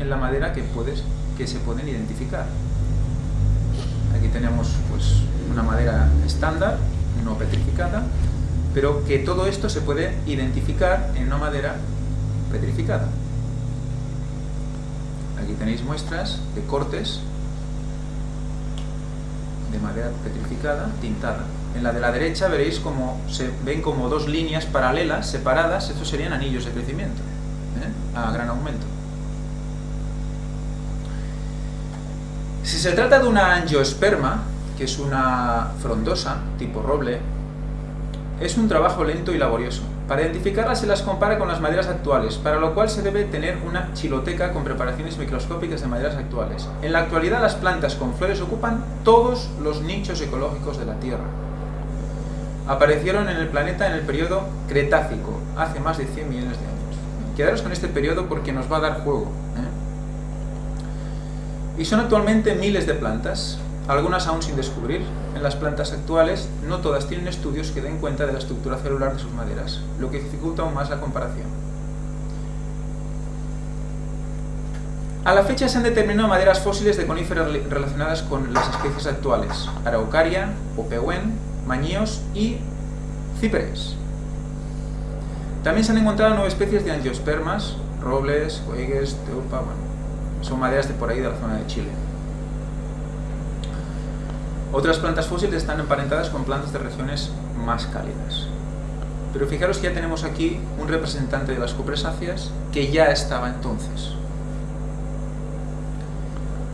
en la madera que se pueden identificar. Aquí tenemos pues, una madera estándar, no petrificada, pero que todo esto se puede identificar en una madera petrificada. Aquí tenéis muestras de cortes de madera petrificada, tintada. En la de la derecha veréis como se ven como dos líneas paralelas, separadas, estos serían anillos de crecimiento, ¿eh? a gran aumento. Si se trata de una angiosperma, que es una frondosa, tipo roble, es un trabajo lento y laborioso. Para identificarlas se las compara con las maderas actuales, para lo cual se debe tener una chiloteca con preparaciones microscópicas de maderas actuales. En la actualidad las plantas con flores ocupan todos los nichos ecológicos de la Tierra. Aparecieron en el planeta en el periodo Cretácico, hace más de 100 millones de años. Quedaros con este periodo porque nos va a dar juego. ¿eh? Y son actualmente miles de plantas, algunas aún sin descubrir. En las plantas actuales, no todas tienen estudios que den cuenta de la estructura celular de sus maderas, lo que dificulta aún más la comparación. A la fecha se han determinado maderas fósiles de coníferas relacionadas con las especies actuales, Araucaria, Opehuen, Mañíos y Ciperes. También se han encontrado nueve especies de angiospermas, robles, coegues, bueno, son maderas de por ahí de la zona de Chile. Otras plantas fósiles están emparentadas con plantas de regiones más cálidas. Pero fijaros que ya tenemos aquí un representante de las cupresáceas que ya estaba entonces.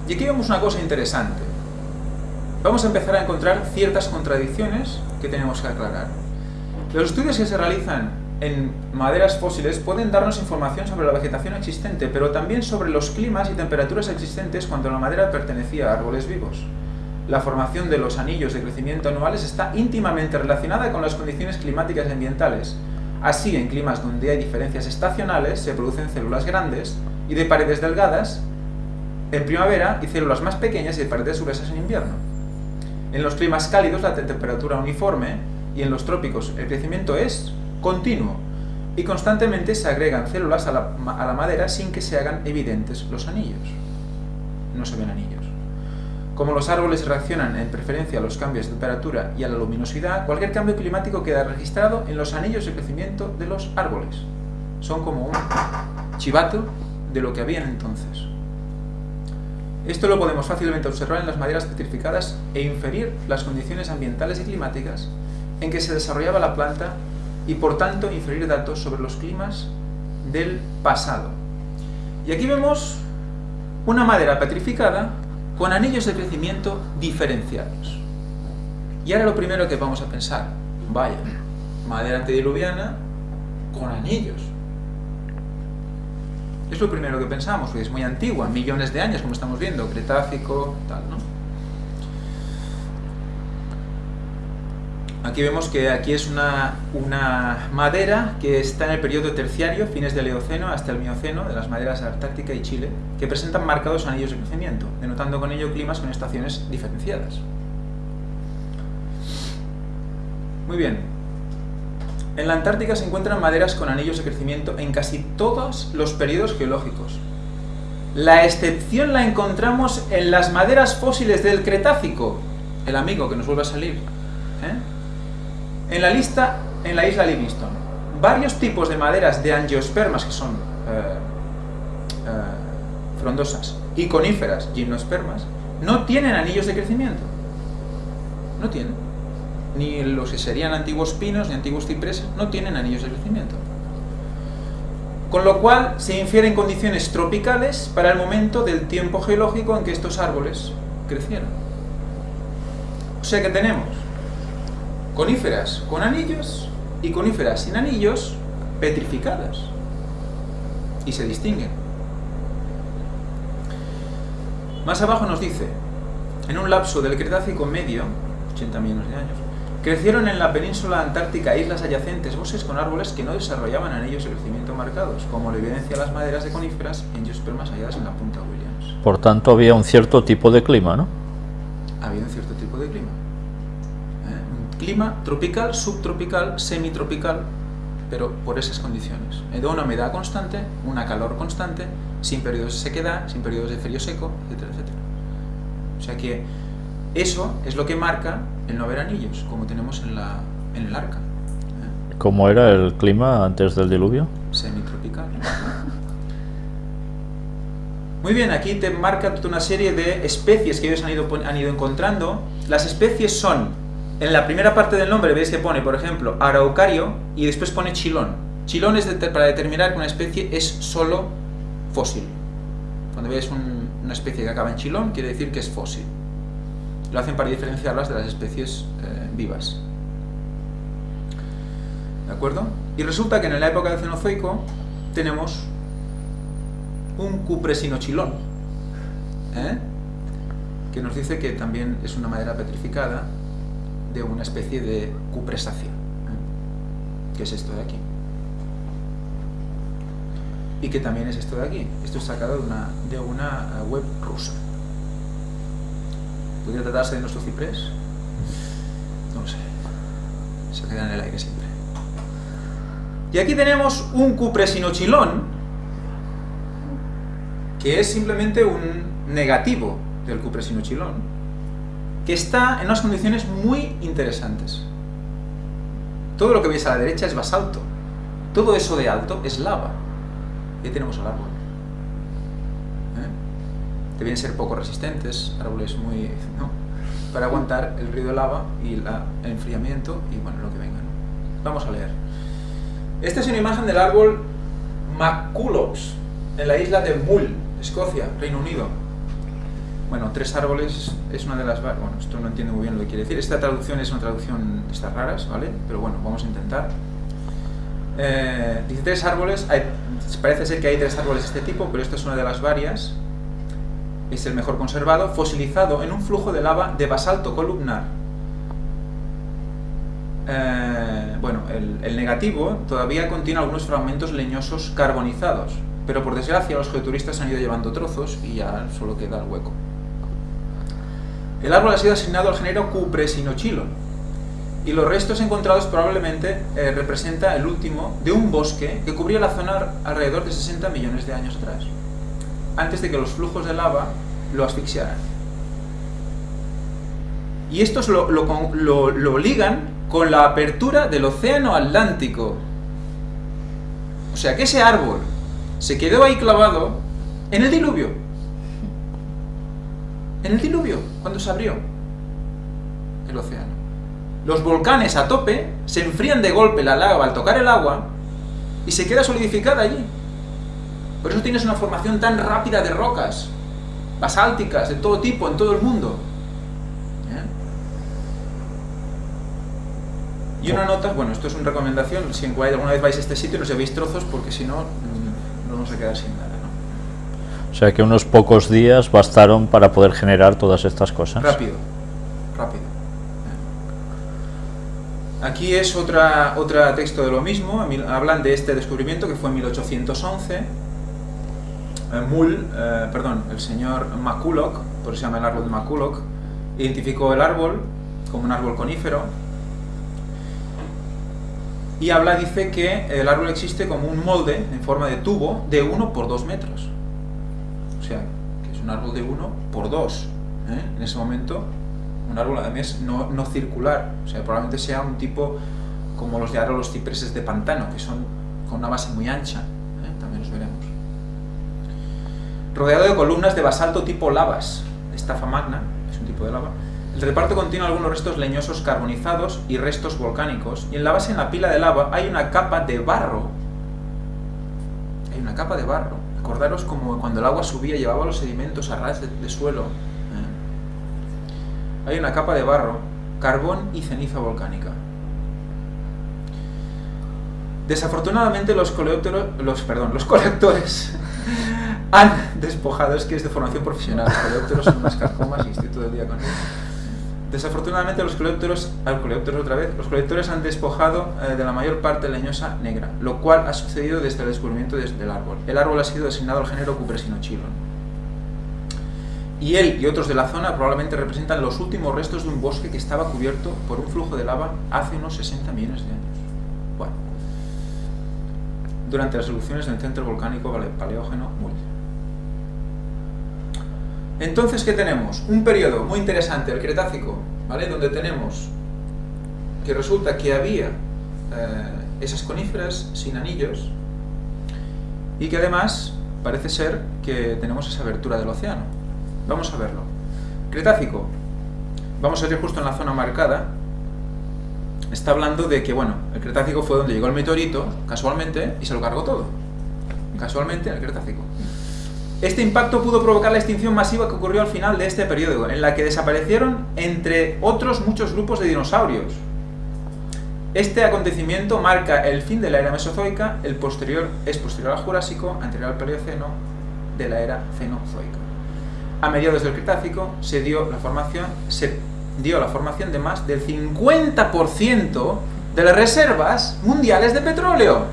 Y aquí vemos una cosa interesante. Vamos a empezar a encontrar ciertas contradicciones que tenemos que aclarar. Los estudios que se realizan en maderas fósiles pueden darnos información sobre la vegetación existente, pero también sobre los climas y temperaturas existentes cuando la madera pertenecía a árboles vivos la formación de los anillos de crecimiento anuales está íntimamente relacionada con las condiciones climáticas y ambientales. Así, en climas donde hay diferencias estacionales, se producen células grandes y de paredes delgadas en primavera y células más pequeñas y de paredes gruesas en invierno. En los climas cálidos la temperatura uniforme y en los trópicos el crecimiento es continuo y constantemente se agregan células a la, madera sin que se hagan evidentes los anillos. No se ven anillos. Como los árboles reaccionan en preferencia a los cambios de temperatura y a la luminosidad, cualquier cambio climático queda registrado en los anillos de crecimiento de los árboles. Son como un chivato de lo que habían entonces. Esto lo podemos fácilmente observar en las maderas petrificadas e inferir las condiciones ambientales y climáticas en que se desarrollaba la planta y por tanto inferir datos sobre los climas del pasado. Y aquí vemos una madera petrificada con anillos de crecimiento diferenciados. Y ahora lo primero que vamos a pensar, vaya, madera antediluviana con anillos. Es lo primero que pensamos, porque es muy antigua, millones de años, como estamos viendo, Cretácico, tal, ¿no? Aquí vemos que aquí es una, madera que está en el periodo terciario, fines del Eoceno hasta el Mioceno, de las maderas Antártica y Chile, que presentan marcados anillos de crecimiento, denotando con ello climas con estaciones diferenciadas. Muy bien. En la Antártica se encuentran maderas con anillos de crecimiento en casi todos los periodos geológicos. La excepción la encontramos en las maderas fósiles del Cretácico, el amigo que nos vuelve a salir. ¿eh? En la lista, en la isla Livingston, varios tipos de maderas de angiospermas, que son eh, eh, frondosas, y coníferas, gimnospermas, no tienen anillos de crecimiento. No tienen. Ni los que serían antiguos pinos, ni antiguos cipreses, no tienen anillos de crecimiento. Con lo cual se infieren condiciones tropicales para el momento del tiempo geológico en que estos árboles crecieron. O sea que tenemos coníferas con anillos y coníferas sin anillos petrificadas. Y se distinguen. Más abajo nos dice, en un lapso del Cretácico medio, 80 millones de años, crecieron en la península antártica islas adyacentes bosques con árboles que no desarrollaban anillos de crecimiento marcados, como lo evidencia las maderas de coníferas y angiospermas halladas en la punta Williams. Por tanto, había un cierto tipo de clima, ¿no? Había un cierto tipo de clima clima tropical, subtropical, semitropical, pero por esas condiciones. De una humedad constante, una calor constante, sin periodos de sequedad, sin periodos de frío seco, etcétera, etcétera. O sea que eso es lo que marca el no ver anillos, como tenemos en, la, en el arca. ¿eh? ¿Cómo era el clima antes del diluvio? Semitropical. Muy bien, aquí te marca toda una serie de especies que ellos han ido, han ido encontrando. Las especies son, en la primera parte del nombre veis que pone, por ejemplo, araucario y después pone chilón. Chilón es para determinar que una especie es solo fósil. Cuando veis una especie que acaba en chilón, quiere decir que es fósil. Lo hacen para diferenciarlas de las especies eh, vivas. ¿De acuerdo? Y resulta que en la época del Cenozoico tenemos un cupresinochilón, ¿eh? que nos dice que también es una madera petrificada de una especie de cupresácea, ¿eh? que es esto de aquí. Y que también es esto de aquí. Esto es sacado de una, de una web rusa. ¿Podría tratarse de nuestro ciprés? No lo sé. Se queda en el aire siempre. Y aquí tenemos un cupresinochilón, que es simplemente un negativo del cupresinochilón, que está en unas condiciones muy interesantes. Todo lo que veis a la derecha es basalto. Todo eso de alto es lava. Y ahí tenemos el árbol. ¿Eh? Deben ser poco resistentes, árboles muy... ¿no? para aguantar el río de lava y el enfriamiento y bueno, lo que venga. Vamos a leer. Esta es una imagen del árbol Maculops, en la isla de Mull, Escocia, Reino Unido. Bueno, tres árboles es una de las... Bueno, esto no entiendo muy bien lo que quiere decir. Esta traducción es una traducción de estas raras, ¿vale? Pero bueno, vamos a intentar. Eh, dice tres árboles, parece ser que hay tres árboles de este tipo, pero esta es una de las varias. Es el mejor conservado, fosilizado en un flujo de lava de basalto columnar. Eh, bueno, el, el negativo todavía contiene algunos fragmentos leñosos carbonizados, pero por desgracia los geoturistas han ido llevando trozos y ya solo queda el hueco. El árbol ha sido asignado al género Cupresinochilon, y los restos encontrados probablemente eh, representa el último de un bosque que cubría la zona alrededor de 60 millones de años atrás, antes de que los flujos de lava lo asfixiaran. Y estos lo, lo, lo ligan con la apertura del océano Atlántico. O sea que ese árbol se quedó ahí clavado en el diluvio. En el diluvio, cuando se abrió el océano. Los volcanes a tope se enfrían de golpe la lava al tocar el agua y se queda solidificada allí. Por eso tienes una formación tan rápida de rocas, basálticas, de todo tipo, en todo el mundo. ¿Eh? Y una nota, bueno, esto es una recomendación, si alguna vez vais a este sitio no os llevéis trozos porque si no vamos a quedar sin nada. O sea que unos pocos días bastaron para poder generar todas estas cosas. Rápido, rápido. Aquí es otra, otra texto de lo mismo, hablan de este descubrimiento que fue en 1811. Eh, Mull, eh, perdón, el señor McCulloch, por eso se llama el árbol de McCulloch, identificó el árbol como un árbol conífero, y habla, dice que el árbol existe como un molde en forma de tubo de 1 por 2 metros. Que es un árbol de 1 por 2. ¿eh? En ese momento, un árbol además no, no, circular. O sea, probablemente sea un tipo como los de ahora los cipreses de pantano, que son con una base muy ancha. ¿eh? También los veremos. Rodeado de columnas de basalto tipo lavas, estafa magna, es un tipo de lava, el reparto contiene algunos restos leñosos carbonizados y restos volcánicos, y en la base, en la pila de lava, hay una capa de barro. Hay una capa de barro. Acordaros como cuando el agua subía llevaba los sedimentos a ras de, suelo. ¿eh? Hay una capa de barro, carbón y ceniza volcánica. Desafortunadamente los coleópteros, los, perdón, los colectores han despojado, es que es de formación profesional, los coleópteros son unas carcomas y estoy todo el día con ellos Desafortunadamente los colectores, al otra vez, los colectores han despojado eh, de la mayor parte leñosa negra, lo cual ha sucedido desde el descubrimiento del árbol. El árbol ha sido designado al género Cupresinochilon. Y él y otros de la zona probablemente representan los últimos restos de un bosque que estaba cubierto por un flujo de lava hace unos 60 millones de años. Bueno, durante las erupciones del centro volcánico paleógeno Mull. Entonces, ¿qué tenemos? Un periodo muy interesante, el Cretácico, ¿vale? Donde tenemos que resulta que había eh, esas coníferas sin anillos y que además parece ser que tenemos esa abertura del océano. Vamos a verlo. Cretácico. Vamos a ir justo en la zona marcada. Está hablando de que, bueno, el Cretácico fue donde llegó el meteorito, casualmente, y se lo cargó todo. Casualmente, el Cretácico. Este impacto pudo provocar la extinción masiva que ocurrió al final de este periodo, en la que desaparecieron, entre otros, muchos grupos de dinosaurios. Este acontecimiento marca el fin de la era mesozoica, el posterior es posterior al Jurásico, anterior al Paleoceno, de la era Cenozoica. A mediados del Cretácico se dio la formación, se dio la formación de más del 50% de las reservas mundiales de petróleo.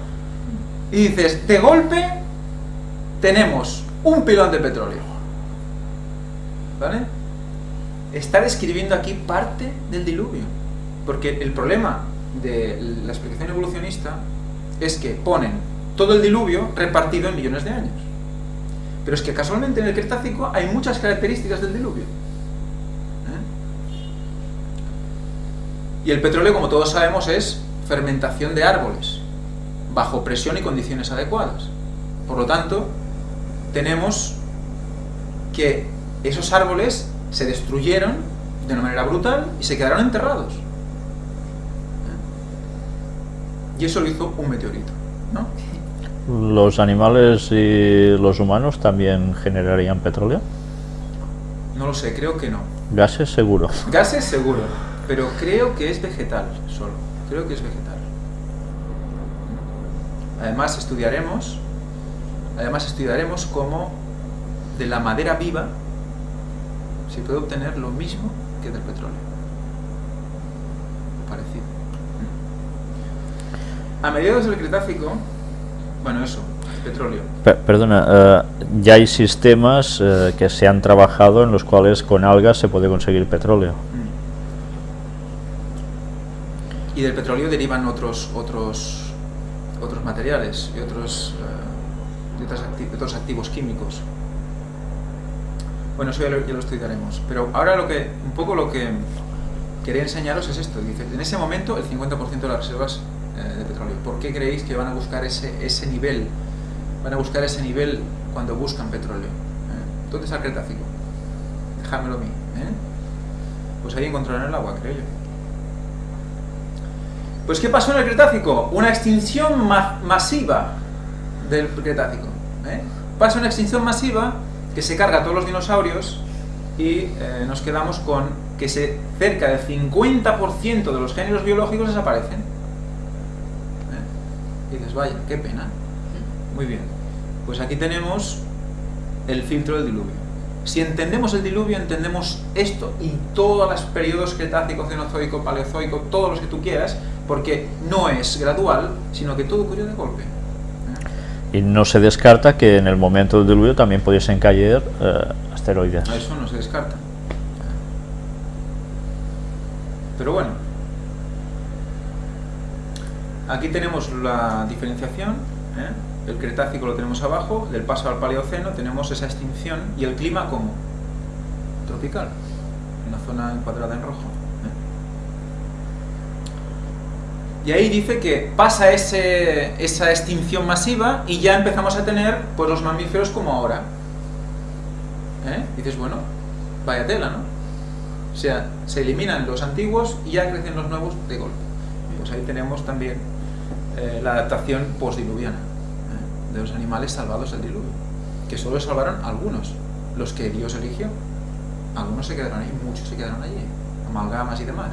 Y dices, de golpe tenemos un pilón de petróleo. ¿Vale? Está describiendo aquí parte del diluvio. Porque el problema de la explicación evolucionista es que ponen todo el diluvio repartido en millones de años. Pero es que casualmente en el Cretácico hay muchas características del diluvio. ¿eh? Y el petróleo, como todos sabemos, es fermentación de árboles, bajo presión y condiciones adecuadas. Por lo tanto, tenemos que esos árboles se destruyeron de una manera brutal y se quedaron enterrados. Y eso lo hizo un meteorito, ¿no? ¿Los animales y los humanos también generarían petróleo? No lo sé, creo que no. Gases seguro. Gases seguro, pero creo que es vegetal solo. Creo que es vegetal. Además estudiaremos, además estudiaremos cómo de la madera viva se puede obtener lo mismo que del petróleo. Parecido. A mediados del Cretácico, bueno, eso, petróleo. perdona, eh, ya hay sistemas eh, que se han trabajado en los cuales con algas se puede conseguir petróleo. Mm. Y del petróleo derivan otros otros otros materiales y otros, eh, otros activos químicos. Bueno, eso ya lo, ya estudiaremos. Pero ahora lo que, un poco lo que quería enseñaros es esto. Dice, en ese momento el 50% de las reservas eh, de petróleo. ¿Por qué creéis que van a buscar ese, ese nivel? Van a buscar ese nivel cuando buscan petróleo. ¿eh? ¿Dónde está el Cretácico? Déjamelo a mí. ¿eh? Pues ahí encontrarán el agua, creo yo. Pues ¿qué pasó en el Cretácico? Una extinción masiva del Cretácico. ¿eh? Pasa una extinción masiva que se carga a todos los dinosaurios y eh, nos quedamos con que se, cerca del 50% de los géneros biológicos desaparecen. Y dices, vaya, qué pena. Muy bien. Pues aquí tenemos el filtro del diluvio. Si entendemos el diluvio, entendemos esto y todos los periodos cretácico, cenozoico, paleozoico, todos los que tú quieras, porque no es gradual, sino que todo ocurrió de golpe. Y no se descarta que en el momento del diluvio también pudiesen caer eh, asteroides. Eso no se descarta. Pero bueno, Aquí tenemos la diferenciación, ¿eh? el Cretácico lo tenemos abajo, del paso al Paleoceno tenemos esa extinción y el clima como tropical, una zona encuadrada en rojo. ¿eh? Y ahí dice que pasa esa extinción masiva y ya empezamos a tener pues, los mamíferos como ahora. ¿Eh? Dices, bueno, vaya tela, ¿no? O sea, se eliminan los antiguos y ya crecen los nuevos de golpe. Pues ahí tenemos también eh, la adaptación postdiluviana ¿eh? de los animales salvados del diluvio, que solo salvaron algunos, los que Dios eligió. Algunos se quedaron ahí, muchos se quedaron allí, amalgamas y demás.